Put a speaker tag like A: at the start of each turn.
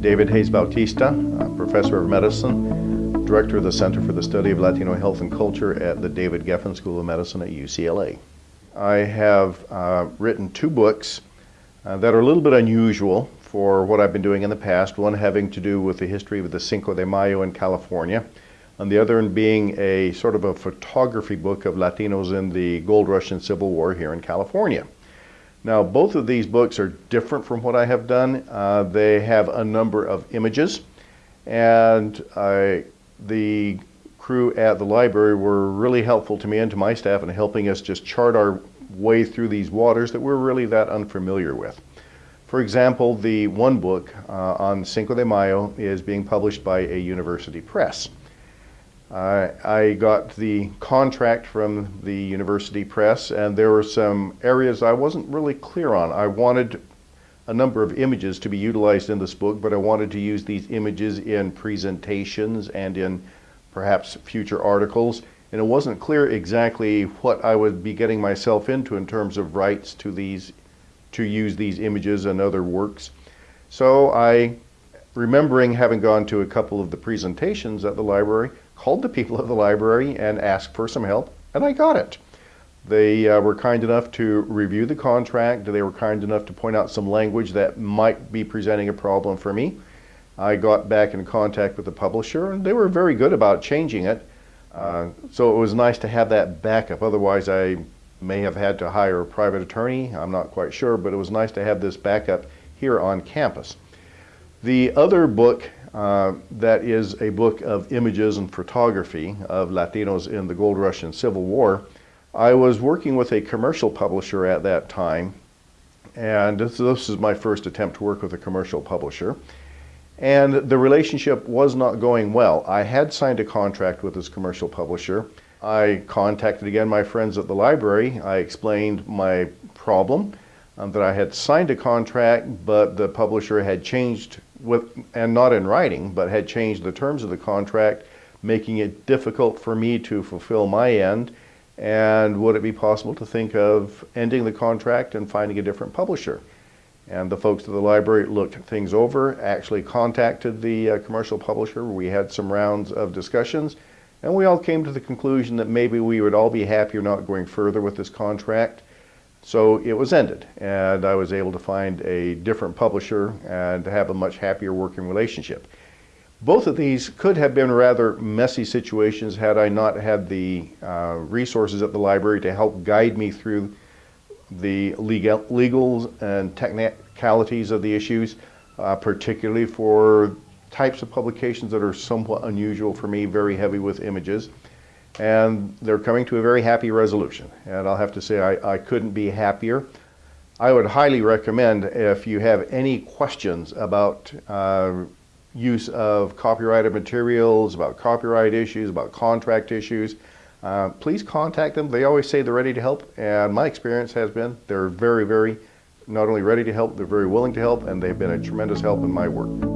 A: David Hayes Bautista, professor of medicine, director of the Center for the Study of Latino Health and Culture at the David Geffen School of Medicine at UCLA. I have uh, written two books uh, that are a little bit unusual for what I've been doing in the past, one having to do with the history of the Cinco de Mayo in California, and the other being a sort of a photography book of Latinos in the Gold Rush and Civil War here in California. Now, both of these books are different from what I have done. Uh, they have a number of images, and I, the crew at the library were really helpful to me and to my staff in helping us just chart our way through these waters that we're really that unfamiliar with. For example, the one book uh, on Cinco de Mayo is being published by a university press. Uh, I got the contract from the university press and there were some areas I wasn't really clear on. I wanted a number of images to be utilized in this book, but I wanted to use these images in presentations and in perhaps future articles. And it wasn't clear exactly what I would be getting myself into in terms of rights to these, to use these images and other works. So I, remembering having gone to a couple of the presentations at the library, called the people of the library and asked for some help, and I got it. They uh, were kind enough to review the contract. They were kind enough to point out some language that might be presenting a problem for me. I got back in contact with the publisher, and they were very good about changing it. Uh, so it was nice to have that backup. Otherwise, I may have had to hire a private attorney. I'm not quite sure, but it was nice to have this backup here on campus. The other book uh, that is a book of images and photography of Latinos in the Gold Rush and Civil War. I was working with a commercial publisher at that time, and this, this is my first attempt to work with a commercial publisher. And the relationship was not going well. I had signed a contract with this commercial publisher. I contacted again my friends at the library. I explained my problem, um, that I had signed a contract, but the publisher had changed with, and not in writing, but had changed the terms of the contract, making it difficult for me to fulfill my end. And would it be possible to think of ending the contract and finding a different publisher? And the folks at the library looked things over, actually contacted the uh, commercial publisher. We had some rounds of discussions, and we all came to the conclusion that maybe we would all be happier not going further with this contract. So it was ended, and I was able to find a different publisher and to have a much happier working relationship. Both of these could have been rather messy situations had I not had the uh, resources at the library to help guide me through the legal, legals and technicalities of the issues, uh, particularly for types of publications that are somewhat unusual for me, very heavy with images and they're coming to a very happy resolution. And I'll have to say I, I couldn't be happier. I would highly recommend if you have any questions about uh, use of copyrighted materials, about copyright issues, about contract issues, uh, please contact them. They always say they're ready to help, and my experience has been they're very, very not only ready to help, they're very willing to help, and they've been a tremendous help in my work.